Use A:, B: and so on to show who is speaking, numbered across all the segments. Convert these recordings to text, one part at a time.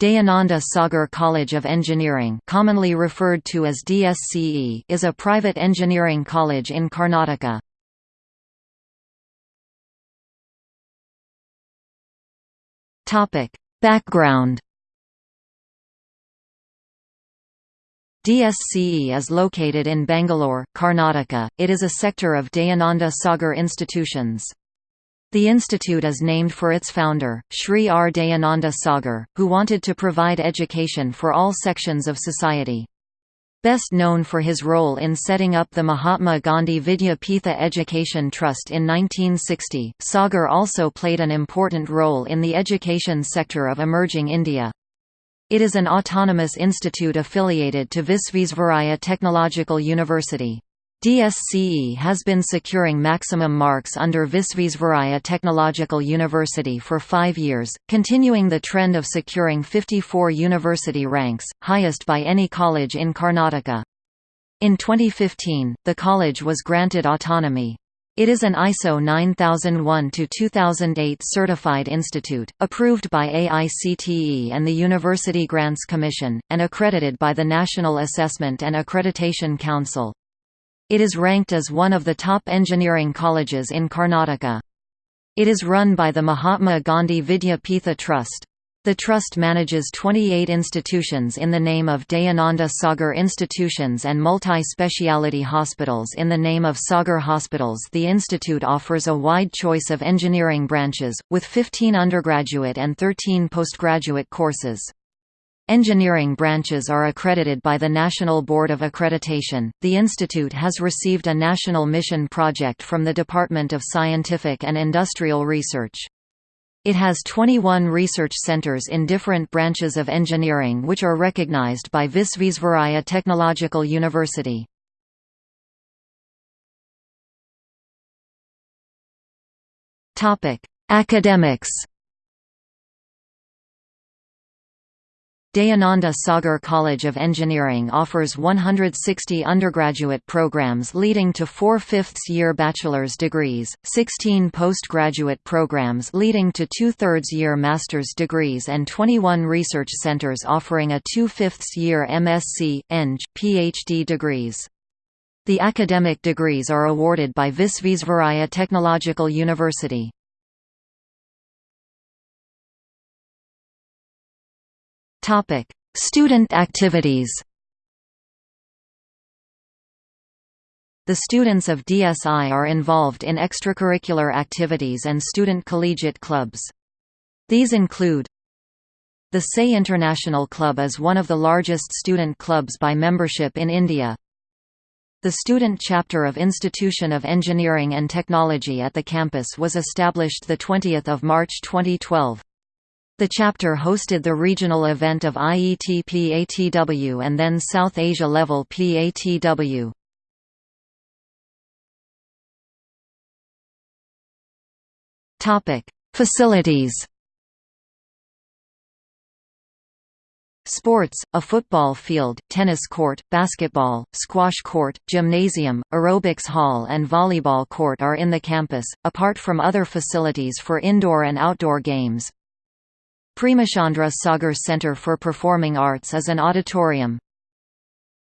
A: Dayananda Sagar College of Engineering commonly referred to as DSCE is a private engineering college in Karnataka. Background DSCE is located in Bangalore, Karnataka. It is a sector of Dayananda Sagar Institutions. The institute is named for its founder, Sri R. Dayananda Sagar, who wanted to provide education for all sections of society. Best known for his role in setting up the Mahatma Gandhi Vidya Peetha Education Trust in 1960, Sagar also played an important role in the education sector of emerging India. It is an autonomous institute affiliated to Visvesvaraya Technological University. DSCE has been securing maximum marks under Visvesvaraya Technological University for five years, continuing the trend of securing 54 university ranks, highest by any college in Karnataka. In 2015, the college was granted autonomy. It is an ISO 9001-2008 certified institute, approved by AICTE and the University Grants Commission, and accredited by the National Assessment and Accreditation Council. It is ranked as one of the top engineering colleges in Karnataka. It is run by the Mahatma Gandhi Vidya Peetha Trust. The trust manages 28 institutions in the name of Dayananda Sagar Institutions and multi-speciality hospitals in the name of Sagar Hospitals. The institute offers a wide choice of engineering branches, with 15 undergraduate and 13 postgraduate courses. Engineering branches are accredited by the National Board of Accreditation. The institute has received a national mission project from the Department of Scientific and Industrial Research. It has 21 research centers in different branches of engineering which are recognized by Visvesvaraya Technological University. Topic: Academics Dayananda Sagar College of Engineering offers 160 undergraduate programs leading to four fifths-year bachelor's degrees, 16 postgraduate programs leading to two-thirds-year master's degrees and 21 research centers offering a two-fifths-year MSc, Eng, PhD degrees. The academic degrees are awarded by Visvesvaraya Technological University. Topic: Student activities. The students of DSI are involved in extracurricular activities and student collegiate clubs. These include the SAE International Club is one of the largest student clubs by membership in India. The student chapter of Institution of Engineering and Technology at the campus was established 20 March 2012. The chapter hosted the regional event of IET PATW and then South Asia level PATW. Facilities. Sports, a football field, tennis court, basketball, squash court, gymnasium, aerobics hall and volleyball court are in the campus, apart from other facilities for indoor and outdoor games. Premachandra Sagar Center for Performing Arts is an auditorium.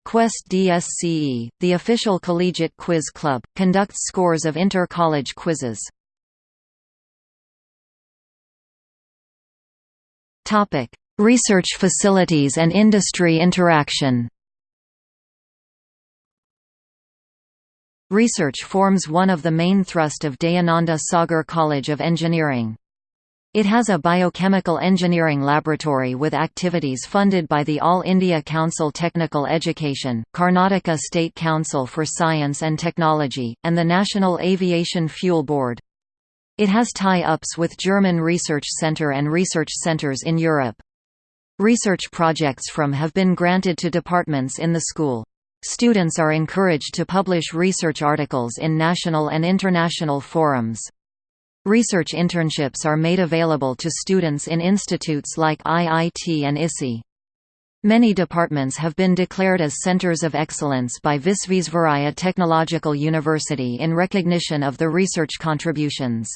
A: Quest DSCE, the official collegiate quiz club, conducts scores of inter-college quizzes. Research facilities and industry interaction Research forms one of the main thrust of Dayananda Sagar College of Engineering. It has a biochemical engineering laboratory with activities funded by the All India Council Technical Education, Karnataka State Council for Science and Technology, and the National Aviation Fuel Board. It has tie-ups with German Research Centre and research centres in Europe. Research projects from have been granted to departments in the school. Students are encouraged to publish research articles in national and international forums. Research internships are made available to students in institutes like IIT and ISI. Many departments have been declared as centers of excellence by Visvesvaraya Technological University in recognition of the research contributions.